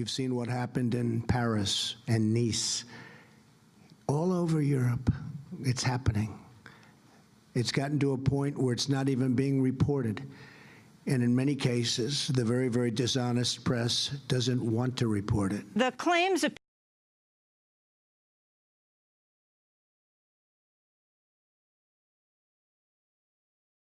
You've seen what happened in Paris and Nice. All over Europe, it's happening. It's gotten to a point where it's not even being reported. And in many cases, the very, very dishonest press doesn't want to report it. The claims